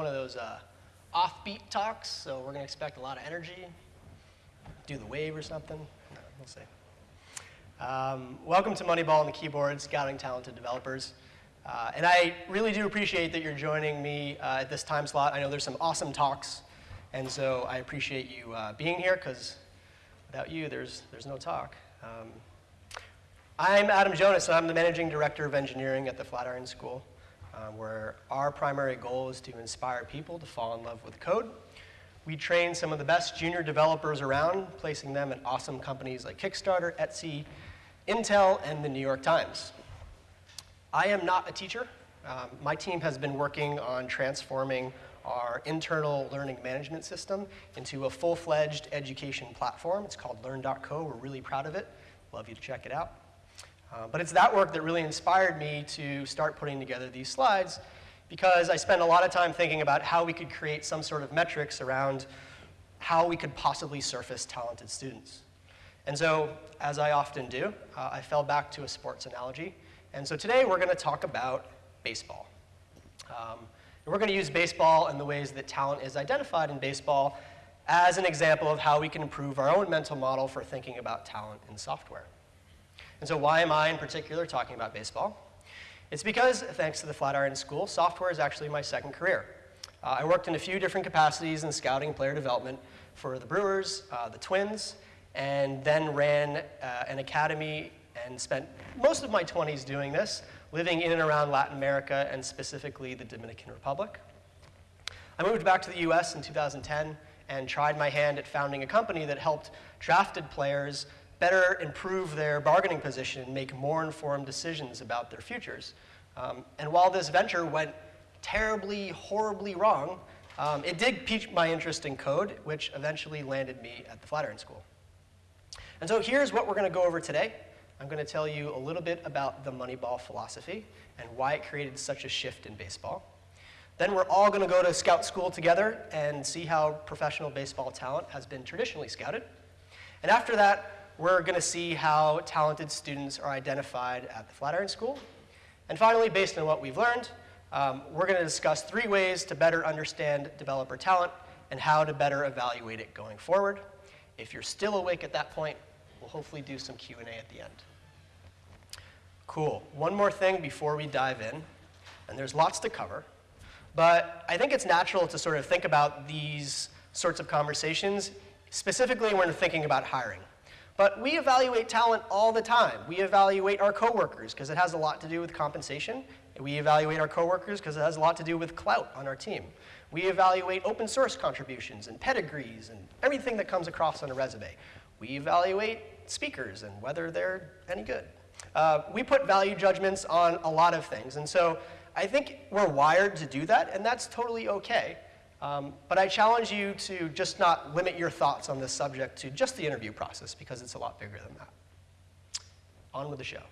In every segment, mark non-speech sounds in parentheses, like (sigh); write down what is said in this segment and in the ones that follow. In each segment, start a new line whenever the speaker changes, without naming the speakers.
One of those uh, offbeat talks, so we're going to expect a lot of energy. Do the wave or something. No, we'll see. Um, welcome to Moneyball on the keyboard, scouting talented developers. Uh, and I really do appreciate that you're joining me uh, at this time slot. I know there's some awesome talks, and so I appreciate you uh, being here because without you, there's, there's no talk. Um, I'm Adam Jonas, and I'm the Managing Director of Engineering at the Flatiron School, uh, where our primary goal is to inspire people to fall in love with code. We train some of the best junior developers around, placing them at awesome companies like Kickstarter, Etsy, Intel, and the New York Times. I am not a teacher. Um, my team has been working on transforming our internal learning management system into a full-fledged education platform. It's called Learn.co. We're really proud of it. Love you to check it out. Uh, but it's that work that really inspired me to start putting together these slides because I spent a lot of time thinking about how we could create some sort of metrics around how we could possibly surface talented students. And so, as I often do, uh, I fell back to a sports analogy. And so today we're going to talk about baseball. Um, and we're going to use baseball and the ways that talent is identified in baseball as an example of how we can improve our own mental model for thinking about talent in software. And so why am I in particular talking about baseball? It's because, thanks to the Flatiron School, software is actually my second career. Uh, I worked in a few different capacities in scouting player development for the Brewers, uh, the Twins, and then ran uh, an academy and spent most of my 20s doing this, living in and around Latin America and specifically the Dominican Republic. I moved back to the US in 2010 and tried my hand at founding a company that helped drafted players better improve their bargaining position and make more informed decisions about their futures. Um, and while this venture went terribly, horribly wrong, um, it did pique my interest in code, which eventually landed me at the Flatiron School. And so here's what we're going to go over today. I'm going to tell you a little bit about the Moneyball philosophy and why it created such a shift in baseball. Then we're all going to go to scout school together and see how professional baseball talent has been traditionally scouted. And after that, we're going to see how talented students are identified at the Flatiron School. And finally, based on what we've learned, um, we're going to discuss three ways to better understand developer talent and how to better evaluate it going forward. If you're still awake at that point, we'll hopefully do some Q&A at the end. Cool. One more thing before we dive in, and there's lots to cover, but I think it's natural to sort of think about these sorts of conversations, specifically when we're thinking about hiring. But we evaluate talent all the time. We evaluate our coworkers because it has a lot to do with compensation. We evaluate our coworkers because it has a lot to do with clout on our team. We evaluate open source contributions and pedigrees and everything that comes across on a resume. We evaluate speakers and whether they're any good. Uh, we put value judgments on a lot of things. And so I think we're wired to do that, and that's totally okay. Um, but I challenge you to just not limit your thoughts on this subject to just the interview process, because it's a lot bigger than that. On with the show.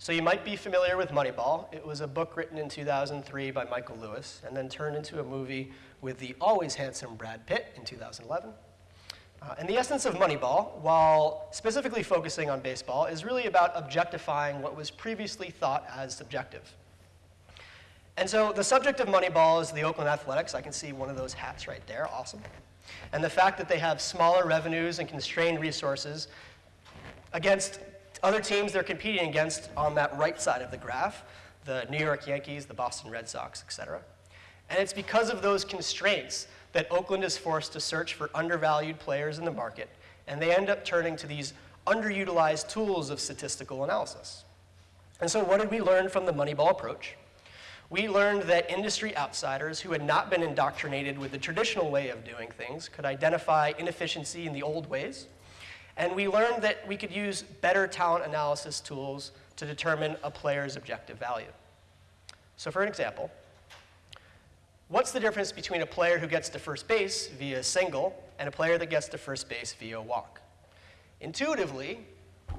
So you might be familiar with Moneyball. It was a book written in 2003 by Michael Lewis, and then turned into a movie with the always handsome Brad Pitt in 2011. Uh, and the essence of Moneyball, while specifically focusing on baseball, is really about objectifying what was previously thought as subjective. And so the subject of Moneyball is the Oakland Athletics. I can see one of those hats right there, awesome. And the fact that they have smaller revenues and constrained resources against other teams they're competing against on that right side of the graph, the New York Yankees, the Boston Red Sox, et cetera. And it's because of those constraints that Oakland is forced to search for undervalued players in the market, and they end up turning to these underutilized tools of statistical analysis. And so what did we learn from the Moneyball approach? We learned that industry outsiders who had not been indoctrinated with the traditional way of doing things could identify inefficiency in the old ways. And we learned that we could use better talent analysis tools to determine a player's objective value. So for an example, What's the difference between a player who gets to first base via a single and a player that gets to first base via a walk? Intuitively,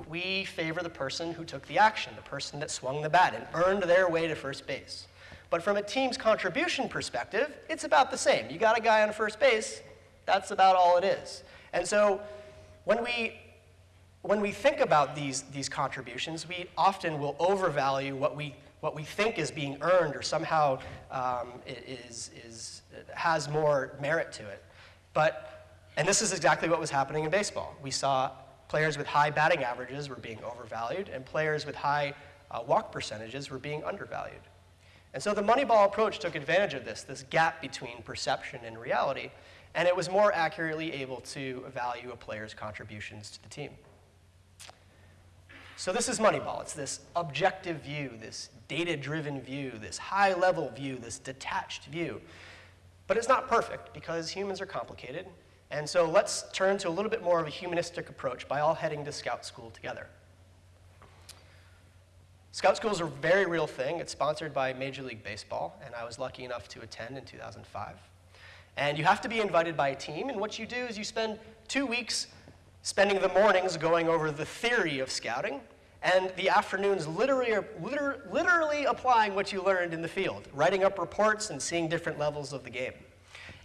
we favor the person who took the action, the person that swung the bat and earned their way to first base. But from a team's contribution perspective, it's about the same. You got a guy on first base, that's about all it is. And so when we, when we think about these, these contributions, we often will overvalue what we what we think is being earned or somehow um, is, is, has more merit to it. But, and this is exactly what was happening in baseball. We saw players with high batting averages were being overvalued, and players with high uh, walk percentages were being undervalued. And so the Moneyball approach took advantage of this, this gap between perception and reality, and it was more accurately able to value a player's contributions to the team. So this is Moneyball. It's this objective view, this data-driven view, this high-level view, this detached view. But it's not perfect because humans are complicated. And so let's turn to a little bit more of a humanistic approach by all heading to Scout School together. Scout School is a very real thing. It's sponsored by Major League Baseball, and I was lucky enough to attend in 2005. And you have to be invited by a team, and what you do is you spend two weeks spending the mornings going over the theory of scouting, and the afternoons literally, liter literally applying what you learned in the field, writing up reports and seeing different levels of the game.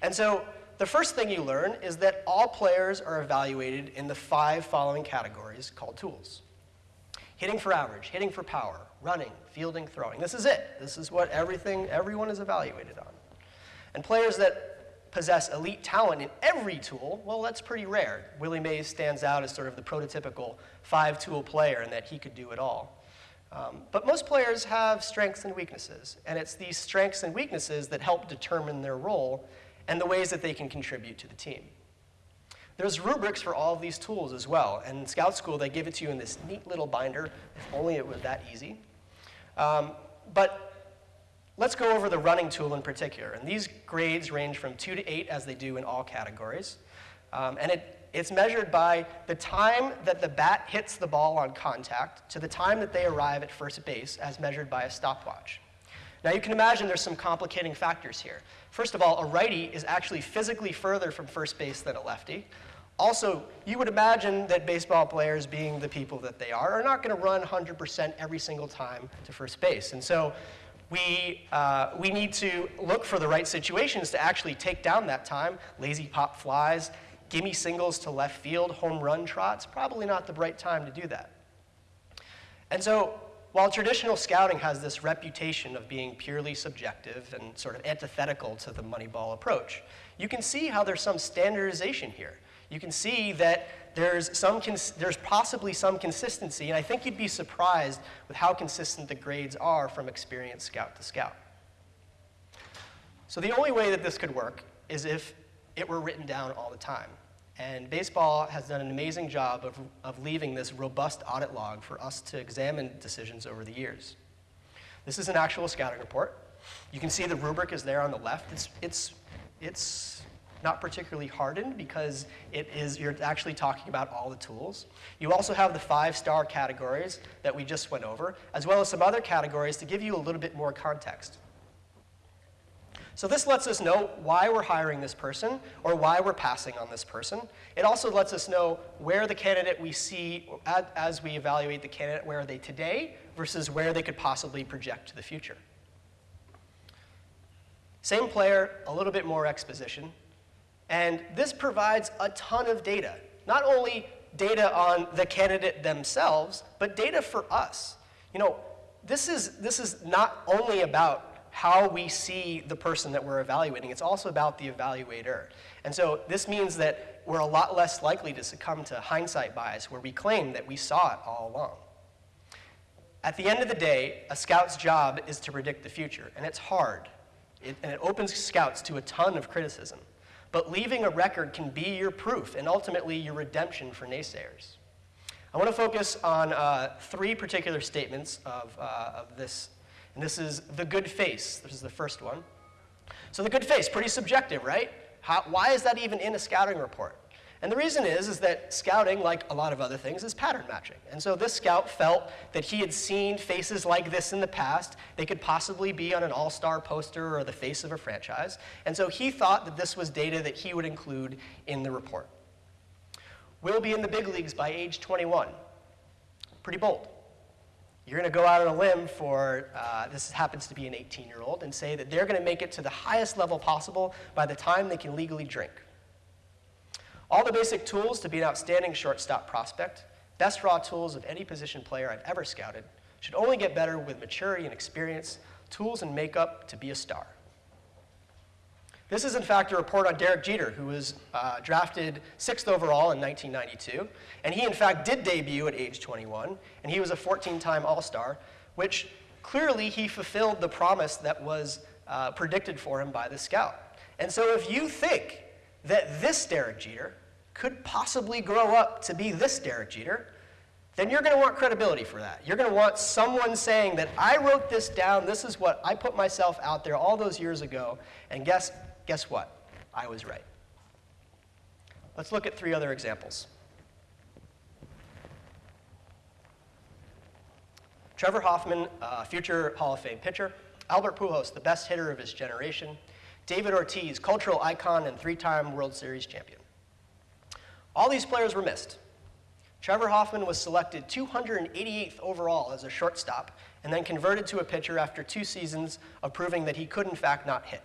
And so the first thing you learn is that all players are evaluated in the five following categories called tools. Hitting for average, hitting for power, running, fielding, throwing. This is it. This is what everything, everyone is evaluated on. And players that possess elite talent in every tool, well, that's pretty rare. Willie Mays stands out as sort of the prototypical five-tool player in that he could do it all. Um, but most players have strengths and weaknesses, and it's these strengths and weaknesses that help determine their role and the ways that they can contribute to the team. There's rubrics for all of these tools as well, and in Scout School they give it to you in this neat little binder, if only it was that easy. Um, but Let's go over the running tool in particular. And these grades range from 2 to 8 as they do in all categories. Um, and it, it's measured by the time that the bat hits the ball on contact to the time that they arrive at first base as measured by a stopwatch. Now you can imagine there's some complicating factors here. First of all, a righty is actually physically further from first base than a lefty. Also, you would imagine that baseball players, being the people that they are, are not going to run 100% every single time to first base. And so we, uh, we need to look for the right situations to actually take down that time. Lazy pop flies, gimme singles to left field, home run trots, probably not the right time to do that. And so while traditional scouting has this reputation of being purely subjective and sort of antithetical to the Moneyball approach, you can see how there's some standardization here. You can see that there's, some there's possibly some consistency, and I think you'd be surprised with how consistent the grades are from experienced scout to scout. So the only way that this could work is if it were written down all the time. And baseball has done an amazing job of, of leaving this robust audit log for us to examine decisions over the years. This is an actual scouting report. You can see the rubric is there on the left. It's, it's, it's not particularly hardened because it is, you're actually talking about all the tools. You also have the five-star categories that we just went over, as well as some other categories to give you a little bit more context. So this lets us know why we're hiring this person or why we're passing on this person. It also lets us know where the candidate we see as we evaluate the candidate, where are they today versus where they could possibly project to the future. Same player, a little bit more exposition. And this provides a ton of data, not only data on the candidate themselves, but data for us. You know, this is, this is not only about how we see the person that we're evaluating, it's also about the evaluator. And so this means that we're a lot less likely to succumb to hindsight bias where we claim that we saw it all along. At the end of the day, a scout's job is to predict the future, and it's hard. It, and it opens scouts to a ton of criticism. But leaving a record can be your proof and ultimately your redemption for naysayers. I want to focus on uh, three particular statements of, uh, of this, and this is the good face. This is the first one. So the good face, pretty subjective, right? How, why is that even in a scouting report? And the reason is, is that scouting, like a lot of other things, is pattern matching. And so this scout felt that he had seen faces like this in the past. They could possibly be on an all-star poster or the face of a franchise. And so he thought that this was data that he would include in the report. Will be in the big leagues by age 21. Pretty bold. You're going to go out on a limb for, uh, this happens to be an 18-year-old, and say that they're going to make it to the highest level possible by the time they can legally drink. All the basic tools to be an outstanding shortstop prospect, best raw tools of any position player I've ever scouted, should only get better with maturity and experience, tools and makeup to be a star. This is, in fact, a report on Derek Jeter, who was uh, drafted sixth overall in 1992. And he, in fact, did debut at age 21, and he was a 14 time All Star, which clearly he fulfilled the promise that was uh, predicted for him by the scout. And so, if you think that this Derek Jeter could possibly grow up to be this Derek Jeter, then you're going to want credibility for that. You're going to want someone saying that I wrote this down, this is what I put myself out there all those years ago, and guess, guess what? I was right. Let's look at three other examples. Trevor Hoffman, a future Hall of Fame pitcher. Albert Pujols, the best hitter of his generation. David Ortiz, cultural icon and three-time World Series champion. All these players were missed. Trevor Hoffman was selected 288th overall as a shortstop and then converted to a pitcher after two seasons of proving that he could in fact not hit.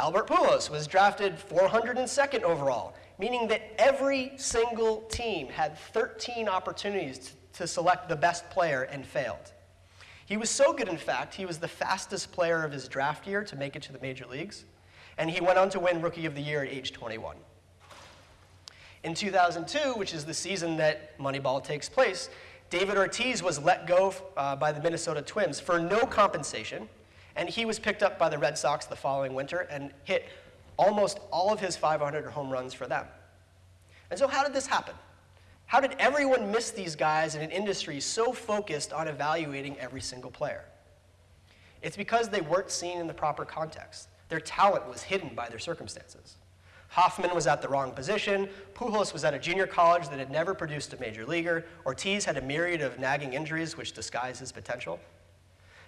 Albert Pujols was drafted 402nd overall, meaning that every single team had 13 opportunities to, to select the best player and failed. He was so good, in fact, he was the fastest player of his draft year to make it to the major leagues, and he went on to win Rookie of the Year at age 21. In 2002, which is the season that Moneyball takes place, David Ortiz was let go uh, by the Minnesota Twins for no compensation, and he was picked up by the Red Sox the following winter and hit almost all of his 500 home runs for them. And so, how did this happen? How did everyone miss these guys in an industry so focused on evaluating every single player? It's because they weren't seen in the proper context. Their talent was hidden by their circumstances. Hoffman was at the wrong position. Pujols was at a junior college that had never produced a major leaguer. Ortiz had a myriad of nagging injuries which disguised his potential.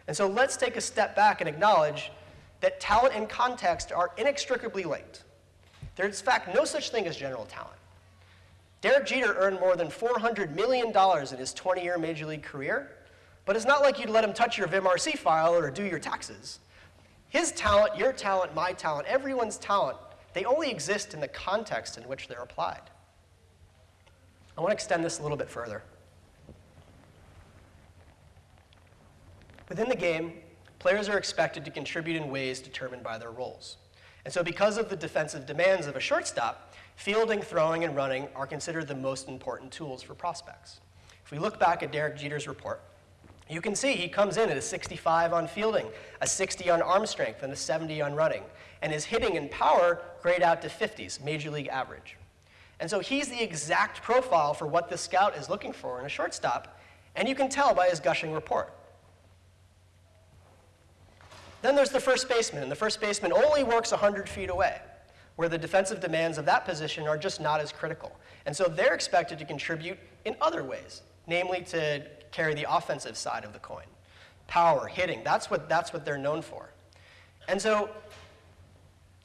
And so let's take a step back and acknowledge that talent and context are inextricably linked. There's, in fact, no such thing as general talent. Derek Jeter earned more than $400 million in his 20 year major league career, but it's not like you'd let him touch your VimRC file or do your taxes. His talent, your talent, my talent, everyone's talent they only exist in the context in which they're applied. I want to extend this a little bit further. Within the game, players are expected to contribute in ways determined by their roles. And so because of the defensive demands of a shortstop, fielding, throwing, and running are considered the most important tools for prospects. If we look back at Derek Jeter's report, you can see he comes in at a 65 on fielding, a 60 on arm strength, and a 70 on running. And his hitting and power grade out to 50s, major league average. And so he's the exact profile for what the scout is looking for in a shortstop, and you can tell by his gushing report. Then there's the first baseman, and the first baseman only works 100 feet away, where the defensive demands of that position are just not as critical. And so they're expected to contribute in other ways, namely to carry the offensive side of the coin. Power, hitting, that's what, that's what they're known for. And so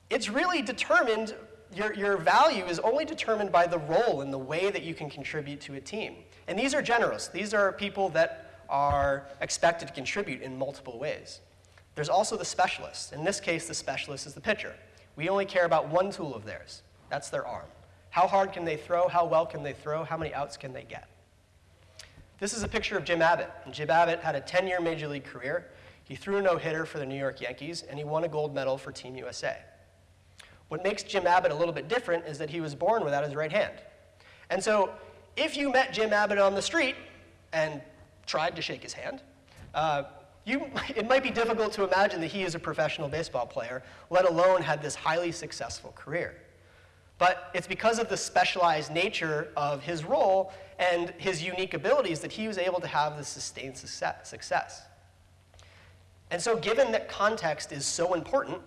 it's really determined, your, your value is only determined by the role and the way that you can contribute to a team. And these are generous. These are people that are expected to contribute in multiple ways. There's also the specialist. In this case, the specialist is the pitcher. We only care about one tool of theirs. That's their arm. How hard can they throw? How well can they throw? How many outs can they get? This is a picture of Jim Abbott. And Jim Abbott had a 10-year major league career. He threw a no-hitter for the New York Yankees, and he won a gold medal for Team USA. What makes Jim Abbott a little bit different is that he was born without his right hand. And so if you met Jim Abbott on the street and tried to shake his hand, uh, you, it might be difficult to imagine that he is a professional baseball player, let alone had this highly successful career. But it's because of the specialized nature of his role and his unique abilities that he was able to have this sustained success. And so given that context is so important,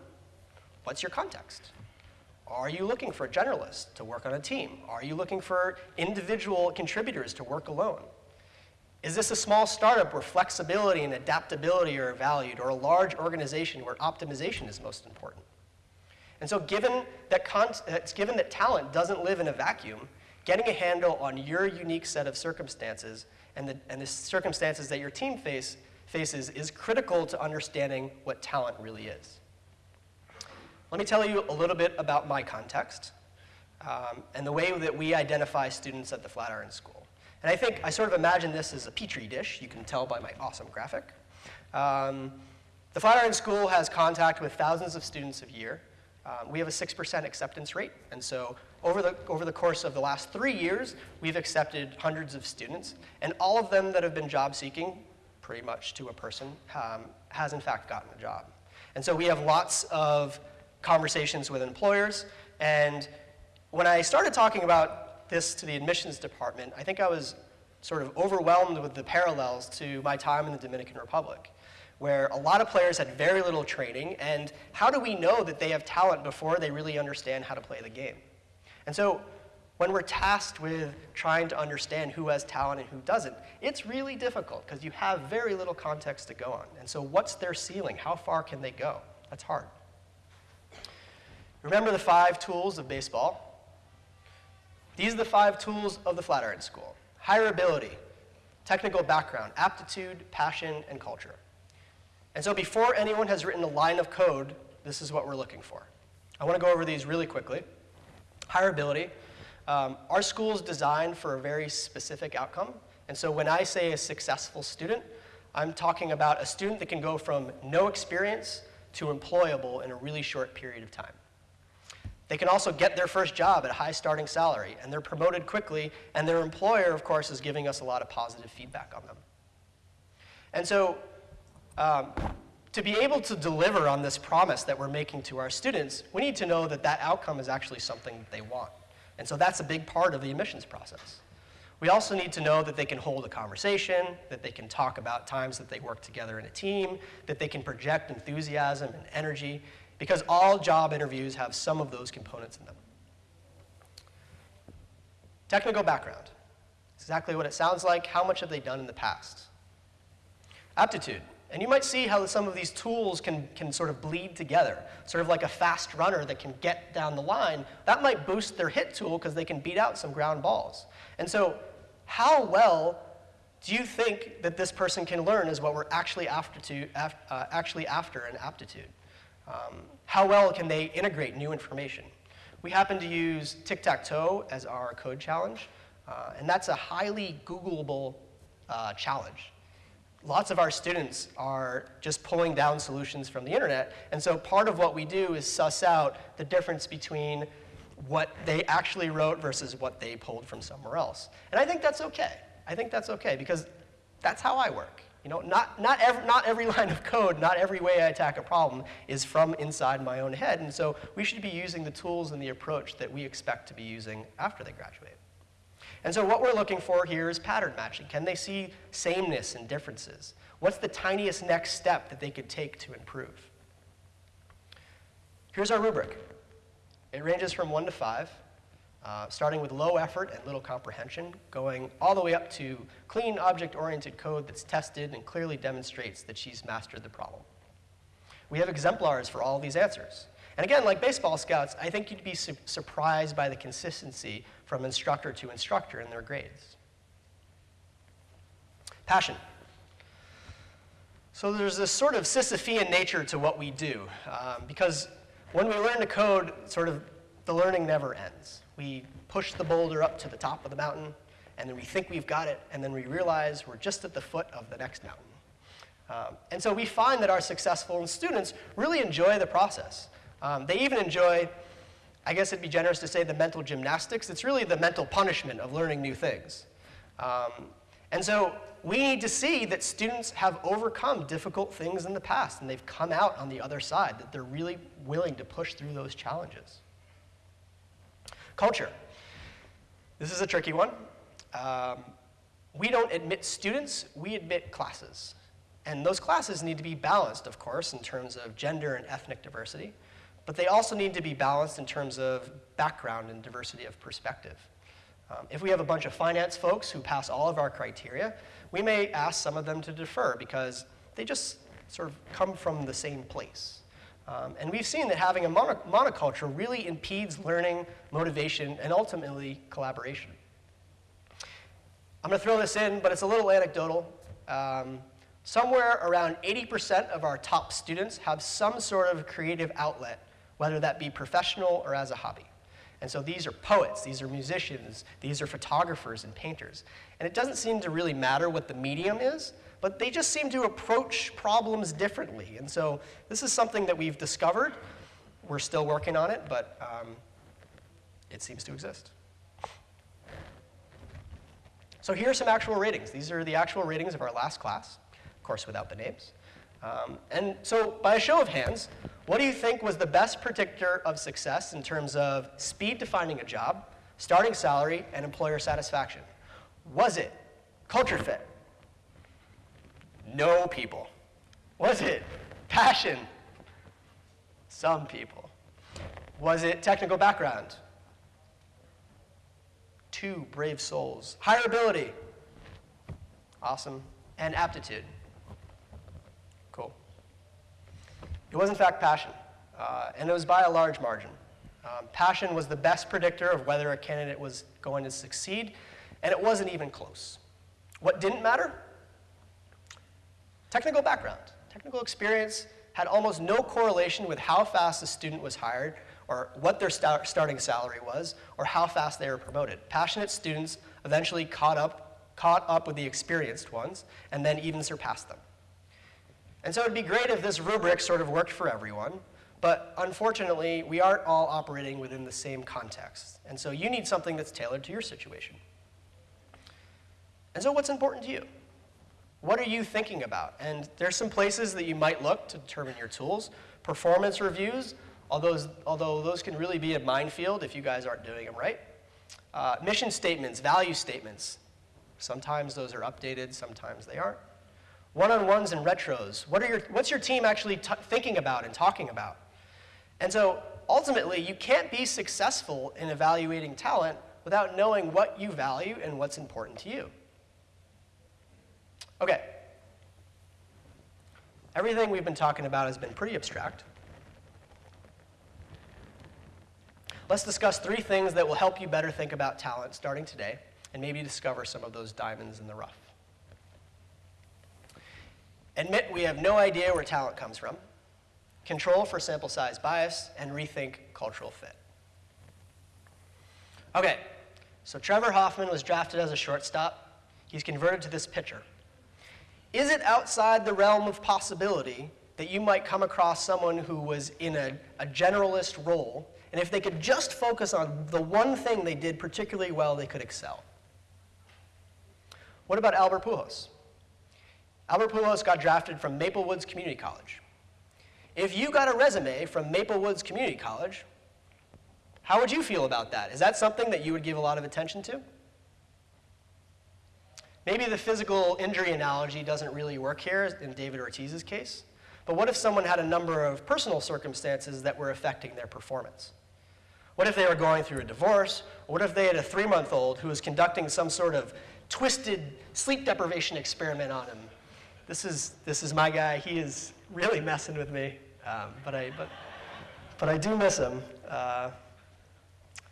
what's your context? Are you looking for a generalist to work on a team? Are you looking for individual contributors to work alone? Is this a small startup where flexibility and adaptability are valued, or a large organization where optimization is most important? And so given that, it's given that talent doesn't live in a vacuum, getting a handle on your unique set of circumstances and the, and the circumstances that your team face, faces is critical to understanding what talent really is. Let me tell you a little bit about my context um, and the way that we identify students at the Flatiron School. And I think I sort of imagine this as a petri dish. You can tell by my awesome graphic. Um, the Flatiron School has contact with thousands of students a year. Um, we have a 6% acceptance rate, and so over the, over the course of the last three years, we've accepted hundreds of students, and all of them that have been job seeking, pretty much to a person, um, has in fact gotten a job. And so we have lots of conversations with employers, and when I started talking about this to the admissions department, I think I was sort of overwhelmed with the parallels to my time in the Dominican Republic where a lot of players had very little training, and how do we know that they have talent before they really understand how to play the game? And so when we're tasked with trying to understand who has talent and who doesn't, it's really difficult because you have very little context to go on. And so what's their ceiling? How far can they go? That's hard. Remember the five tools of baseball? These are the five tools of the Flatiron School. Hireability, technical background, aptitude, passion, and culture. And so before anyone has written a line of code, this is what we're looking for. I want to go over these really quickly. Hireability. Um, our school is designed for a very specific outcome. And so when I say a successful student, I'm talking about a student that can go from no experience to employable in a really short period of time. They can also get their first job at a high starting salary, and they're promoted quickly, and their employer, of course, is giving us a lot of positive feedback on them. And so um, to be able to deliver on this promise that we're making to our students, we need to know that that outcome is actually something that they want. And so that's a big part of the admissions process. We also need to know that they can hold a conversation, that they can talk about times that they work together in a team, that they can project enthusiasm and energy, because all job interviews have some of those components in them. Technical background. Exactly what it sounds like. How much have they done in the past? Aptitude. And you might see how some of these tools can, can sort of bleed together, sort of like a fast runner that can get down the line. That might boost their hit tool because they can beat out some ground balls. And so how well do you think that this person can learn is what we're actually after, to, uh, actually after an aptitude. Um, how well can they integrate new information? We happen to use tic-tac-toe as our code challenge, uh, and that's a highly Googleable uh, challenge lots of our students are just pulling down solutions from the internet. And so part of what we do is suss out the difference between what they actually wrote versus what they pulled from somewhere else. And I think that's okay. I think that's okay because that's how I work. You know, not, not, every, not every (laughs) line of code, not every way I attack a problem is from inside my own head. And so we should be using the tools and the approach that we expect to be using after they graduate. And so what we're looking for here is pattern matching. Can they see sameness and differences? What's the tiniest next step that they could take to improve? Here's our rubric. It ranges from one to five, uh, starting with low effort and little comprehension, going all the way up to clean object-oriented code that's tested and clearly demonstrates that she's mastered the problem. We have exemplars for all these answers. And again, like baseball scouts, I think you'd be su surprised by the consistency from instructor to instructor in their grades. Passion. So there's this sort of Sisyphean nature to what we do, um, because when we learn to code, sort of the learning never ends. We push the boulder up to the top of the mountain, and then we think we've got it, and then we realize we're just at the foot of the next mountain. Um, and so we find that our successful students really enjoy the process. Um, they even enjoy, I guess it'd be generous to say, the mental gymnastics. It's really the mental punishment of learning new things. Um, and so we need to see that students have overcome difficult things in the past, and they've come out on the other side, that they're really willing to push through those challenges. Culture. This is a tricky one. Um, we don't admit students, we admit classes. And those classes need to be balanced, of course, in terms of gender and ethnic diversity but they also need to be balanced in terms of background and diversity of perspective. Um, if we have a bunch of finance folks who pass all of our criteria, we may ask some of them to defer because they just sort of come from the same place. Um, and we've seen that having a mono monoculture really impedes learning, motivation, and ultimately collaboration. I'm going to throw this in, but it's a little anecdotal. Um, somewhere around 80% of our top students have some sort of creative outlet whether that be professional or as a hobby. And so these are poets, these are musicians, these are photographers and painters. And it doesn't seem to really matter what the medium is, but they just seem to approach problems differently. And so this is something that we've discovered. We're still working on it, but um, it seems to exist. So here are some actual ratings. These are the actual ratings of our last class, of course without the names. Um, and so by a show of hands, what do you think was the best predictor of success in terms of speed to finding a job, starting salary, and employer satisfaction? Was it culture fit? No people. Was it passion? Some people. Was it technical background? Two brave souls. Hireability. Awesome. And aptitude. Cool. It was, in fact, passion, uh, and it was by a large margin. Um, passion was the best predictor of whether a candidate was going to succeed, and it wasn't even close. What didn't matter? Technical background. Technical experience had almost no correlation with how fast a student was hired, or what their start starting salary was, or how fast they were promoted. Passionate students eventually caught up, caught up with the experienced ones, and then even surpassed them. And so it'd be great if this rubric sort of worked for everyone, but unfortunately, we aren't all operating within the same context. And so you need something that's tailored to your situation. And so what's important to you? What are you thinking about? And there's some places that you might look to determine your tools. Performance reviews, although, although those can really be a minefield if you guys aren't doing them right. Uh, mission statements, value statements. Sometimes those are updated, sometimes they aren't. One-on-ones and retros. What are your, what's your team actually thinking about and talking about? And so ultimately, you can't be successful in evaluating talent without knowing what you value and what's important to you. Okay. Everything we've been talking about has been pretty abstract. Let's discuss three things that will help you better think about talent starting today and maybe discover some of those diamonds in the rough. Admit we have no idea where talent comes from, control for sample size bias, and rethink cultural fit. Okay, so Trevor Hoffman was drafted as a shortstop. He's converted to this pitcher. Is it outside the realm of possibility that you might come across someone who was in a, a generalist role, and if they could just focus on the one thing they did particularly well, they could excel? What about Albert Pujols? Albert Pujols got drafted from Maple Woods Community College. If you got a resume from Maple Woods Community College, how would you feel about that? Is that something that you would give a lot of attention to? Maybe the physical injury analogy doesn't really work here in David Ortiz's case, but what if someone had a number of personal circumstances that were affecting their performance? What if they were going through a divorce? What if they had a three-month-old who was conducting some sort of twisted sleep deprivation experiment on him? This is, this is my guy. He is really messing with me, um, but, I, but, but I do miss him. Uh,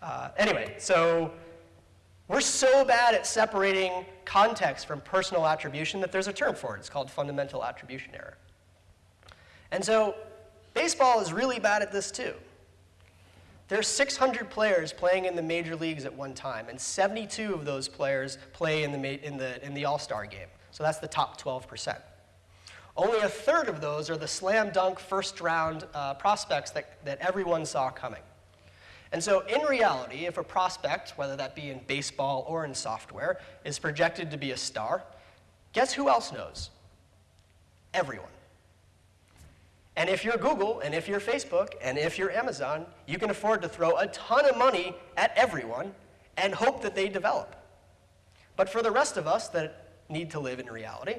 uh, anyway, so we're so bad at separating context from personal attribution that there's a term for it. It's called fundamental attribution error. And so baseball is really bad at this too. There's 600 players playing in the major leagues at one time, and 72 of those players play in the, in the, in the All-Star game. So that's the top 12%. Only a third of those are the slam dunk first round uh, prospects that, that everyone saw coming. And so in reality, if a prospect, whether that be in baseball or in software, is projected to be a star, guess who else knows? Everyone. And if you're Google, and if you're Facebook, and if you're Amazon, you can afford to throw a ton of money at everyone and hope that they develop. But for the rest of us that need to live in reality,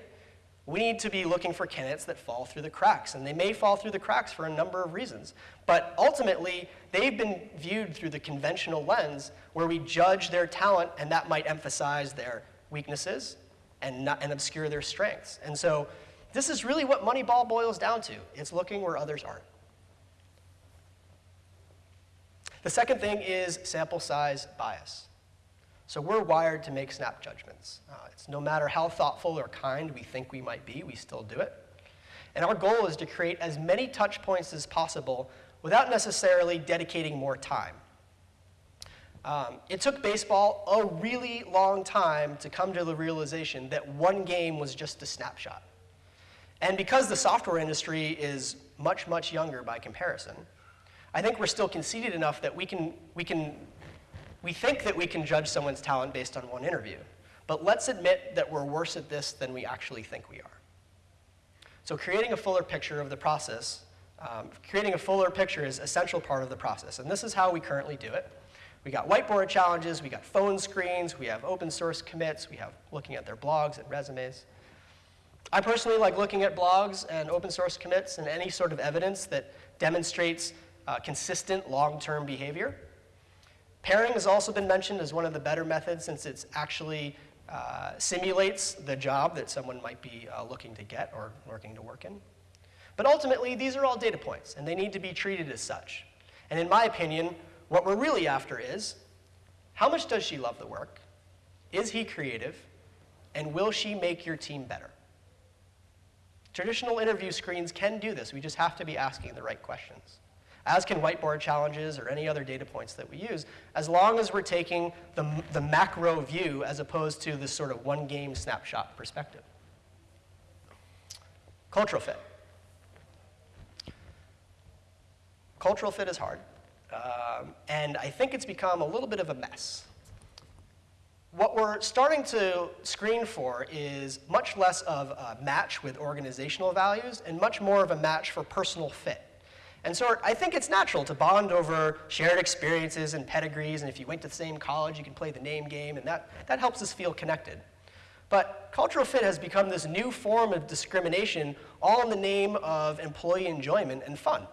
we need to be looking for candidates that fall through the cracks. And they may fall through the cracks for a number of reasons. But ultimately, they've been viewed through the conventional lens where we judge their talent, and that might emphasize their weaknesses and, not, and obscure their strengths. And so this is really what Moneyball boils down to. It's looking where others aren't. The second thing is sample size bias. So we're wired to make snap judgments. Uh, it's no matter how thoughtful or kind we think we might be, we still do it. And our goal is to create as many touch points as possible without necessarily dedicating more time. Um, it took baseball a really long time to come to the realization that one game was just a snapshot. And because the software industry is much, much younger by comparison, I think we're still conceited enough that we can, we can, we think that we can judge someone's talent based on one interview. But let's admit that we're worse at this than we actually think we are. So creating a fuller picture of the process, um, creating a fuller picture is a central part of the process. And this is how we currently do it. We got whiteboard challenges, we got phone screens, we have open source commits, we have looking at their blogs and resumes. I personally like looking at blogs and open source commits and any sort of evidence that demonstrates uh, consistent long-term behavior. Pairing has also been mentioned as one of the better methods since it actually uh, simulates the job that someone might be uh, looking to get or working to work in. But ultimately, these are all data points, and they need to be treated as such. And in my opinion, what we're really after is, how much does she love the work? Is he creative? And will she make your team better? Traditional interview screens can do this. We just have to be asking the right questions. As can whiteboard challenges or any other data points that we use, as long as we're taking the, the macro view as opposed to this sort of one game snapshot perspective. Cultural fit. Cultural fit is hard. Um, and I think it's become a little bit of a mess. What we're starting to screen for is much less of a match with organizational values and much more of a match for personal fit. And so I think it's natural to bond over shared experiences and pedigrees, and if you went to the same college, you can play the name game, and that, that helps us feel connected. But cultural fit has become this new form of discrimination, all in the name of employee enjoyment and fun.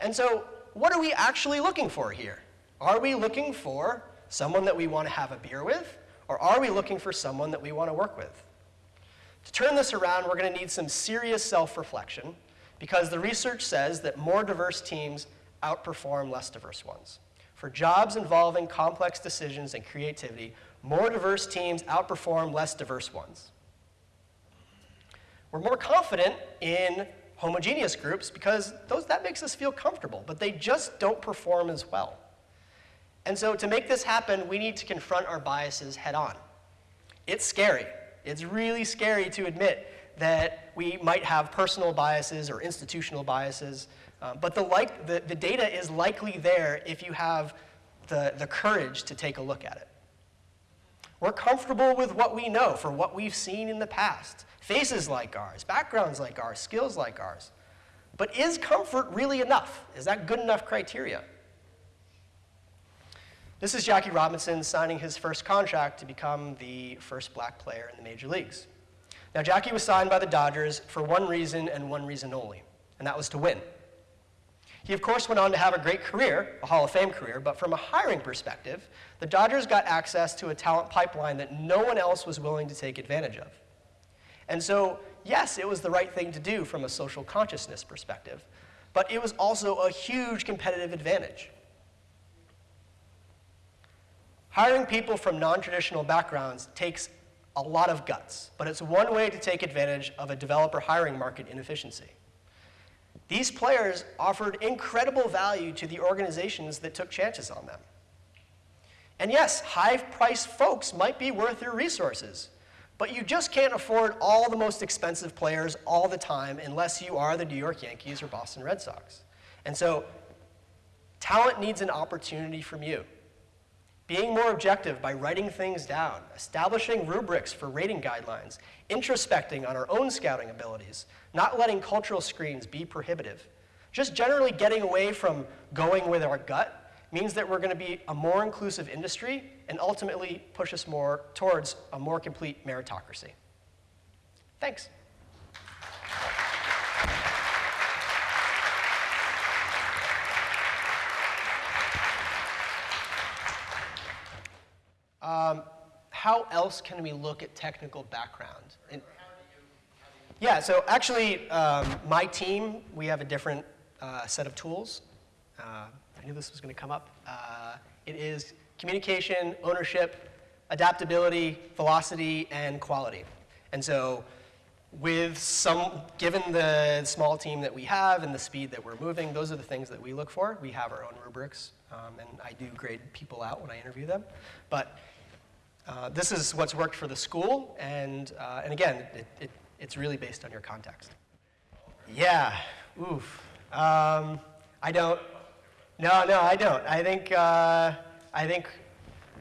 And so what are we actually looking for here? Are we looking for someone that we want to have a beer with, or are we looking for someone that we want to work with? To turn this around, we're going to need some serious self-reflection because the research says that more diverse teams outperform less diverse ones. For jobs involving complex decisions and creativity, more diverse teams outperform less diverse ones. We're more confident in homogeneous groups because those, that makes us feel comfortable, but they just don't perform as well. And so to make this happen, we need to confront our biases head on. It's scary. It's really scary to admit that we might have personal biases or institutional biases, um, but the, like, the, the data is likely there if you have the, the courage to take a look at it. We're comfortable with what we know for what we've seen in the past. Faces like ours, backgrounds like ours, skills like ours. But is comfort really enough? Is that good enough criteria? This is Jackie Robinson signing his first contract to become the first black player in the major leagues. Now, Jackie was signed by the Dodgers for one reason and one reason only, and that was to win. He, of course, went on to have a great career, a Hall of Fame career, but from a hiring perspective, the Dodgers got access to a talent pipeline that no one else was willing to take advantage of. And so, yes, it was the right thing to do from a social consciousness perspective, but it was also a huge competitive advantage. Hiring people from non-traditional backgrounds takes a lot of guts, but it's one way to take advantage of a developer hiring market inefficiency. These players offered incredible value to the organizations that took chances on them. And yes, high-priced folks might be worth your resources, but you just can't afford all the most expensive players all the time unless you are the New York Yankees or Boston Red Sox. And so talent needs an opportunity from you being more objective by writing things down, establishing rubrics for rating guidelines, introspecting on our own scouting abilities, not letting cultural screens be prohibitive. Just generally getting away from going with our gut means that we're going to be a more inclusive industry and ultimately push us more towards a more complete meritocracy. Thanks. Um, how else can we look at technical background? And, yeah, so actually, um, my team, we have a different uh, set of tools. Uh, I knew this was going to come up. Uh, it is communication, ownership, adaptability, velocity, and quality. And so with some, given the small team that we have and the speed that we're moving, those are the things that we look for. We have our own rubrics, um, and I do grade people out when I interview them. But uh, this is what's worked for the school, and, uh, and again, it, it, it's really based on your context. Yeah, oof. Um, I don't, no, no, I don't. I think, uh, I think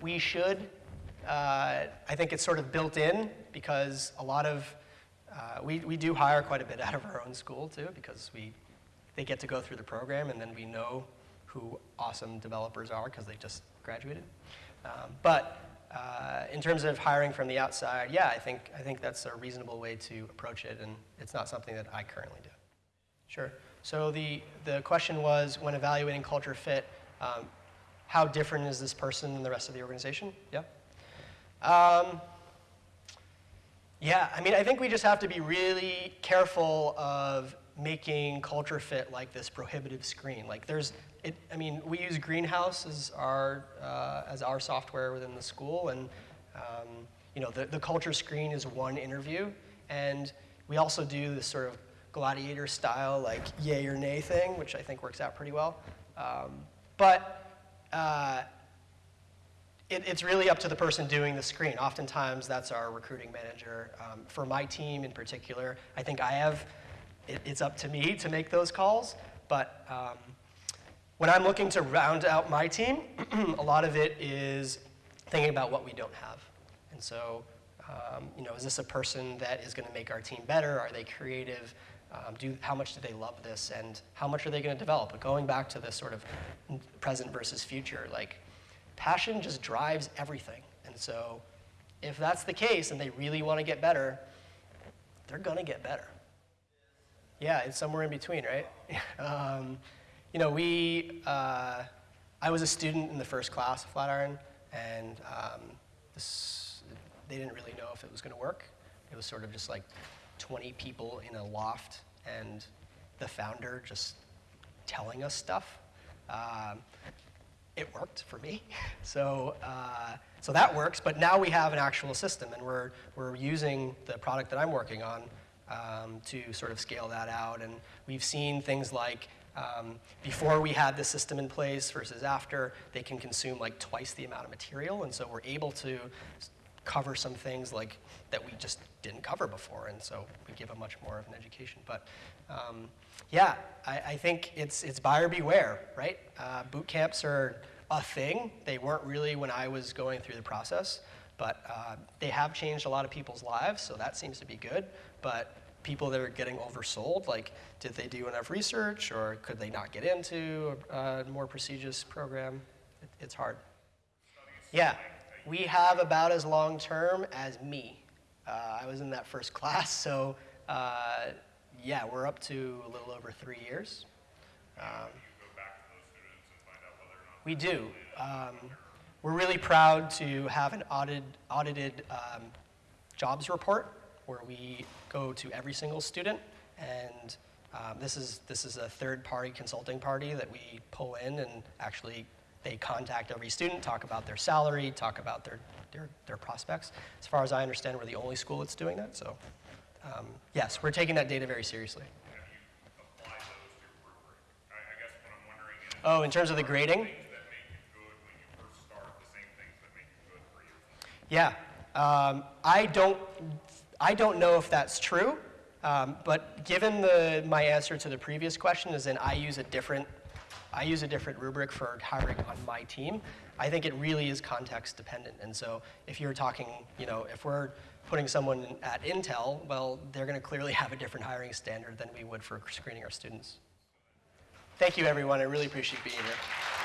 we should. Uh, I think it's sort of built in because a lot of, uh, we, we do hire quite a bit out of our own school too because we, they get to go through the program and then we know who awesome developers are because they just graduated. Um, but uh, in terms of hiring from the outside, yeah, I think, I think that's a reasonable way to approach it and it's not something that I currently do. Sure. So the, the question was, when evaluating culture fit, um, how different is this person than the rest of the organization? Yeah? Um, yeah, I mean, I think we just have to be really careful of making culture fit like this prohibitive screen. Like there's, it, I mean, we use Greenhouse as our, uh, as our software within the school, and um, you know, the, the culture screen is one interview, and we also do this sort of gladiator style, like yay or nay thing, which I think works out pretty well. Um, but uh, it, it's really up to the person doing the screen. Oftentimes, that's our recruiting manager. Um, for my team in particular, I think I have, it, it's up to me to make those calls. But um, when I'm looking to round out my team, (clears throat) a lot of it is thinking about what we don't have. And so, um, you know, is this a person that is going to make our team better? Are they creative? Um, do, how much do they love this and how much are they going to develop? But going back to this sort of present versus future, like passion just drives everything. And so if that's the case and they really want to get better, they're going to get better. Yeah, it's somewhere in between, right? (laughs) um, you know, we, uh, I was a student in the first class of Flatiron, and um, this, they didn't really know if it was going to work. It was sort of just like 20 people in a loft and the founder just telling us stuff. Um, it worked for me. (laughs) So, uh, so that works, but now we have an actual system and we're, we're using the product that I'm working on um, to sort of scale that out. And we've seen things like um, before we had the system in place versus after, they can consume like twice the amount of material. And so we're able to cover some things like that we just didn't cover before, and so we give them much more of an education. But um, yeah, I, I, think it's, it's buyer beware, right? Uh, boot camps are a thing. They weren't really when I was going through the process, but uh, they have changed a lot of people's lives, so that seems to be good. But people that are getting oversold, like did they do enough research or could they not get into a, a more prestigious program? It, it's hard. Yeah we have about as long term as me. Uh, I was in that first (laughs) class, so uh, yeah, we're up to a little over three years. Um, we do. Um, we're really proud to have an audited, audited um, jobs report where we go to every single student and um, this is this is a third party consulting party that we pull in and actually they contact every student, talk about their salary, talk about their, their, their prospects. As far as I understand, we're the only school that's doing that. So um, yes, we're taking that data very seriously. Oh, in terms of the grading? Yeah, um, I don't, I don't know if that's true, um, but given the, my answer to the previous question is then I use a different I use a different rubric for hiring on my team. I think it really is context dependent. And so if you're talking, you know, if we're putting someone at Intel, well, they're going to clearly (laughs) have a different hiring standard than we would for screening our students. Thank you, everyone. I really appreciate being here.